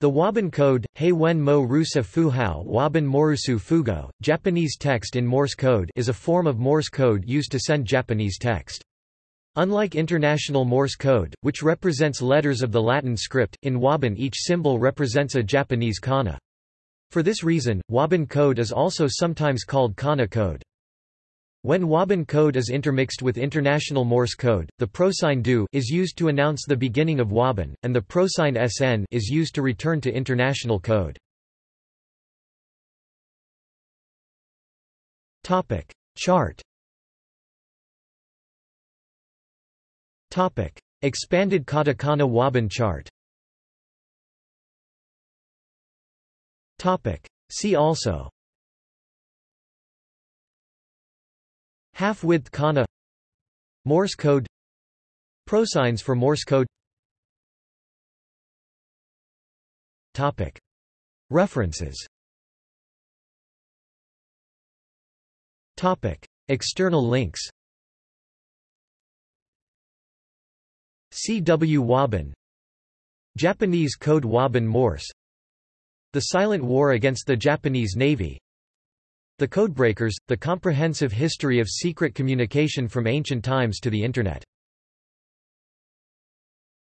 The Wabun code, Heiwen mo rusa fuhao Wabun morusu fugo, Japanese text in Morse code is a form of Morse code used to send Japanese text. Unlike International Morse code, which represents letters of the Latin script, in Wabun each symbol represents a Japanese kana. For this reason, Wabun code is also sometimes called kana code. When Wabun code is intermixed with International Morse code, the prosign do is used to announce the beginning of Wabun, and the prosign sn is used to return to International code. Topic chart. Topic expanded katakana Wabun chart. Topic See also Half-width kana Morse code Prosigns for Morse code Topic. References Topic. External links C. W. Wabun Japanese Code Wabun Morse The Silent War against the Japanese Navy the Codebreakers, The Comprehensive History of Secret Communication from Ancient Times to the Internet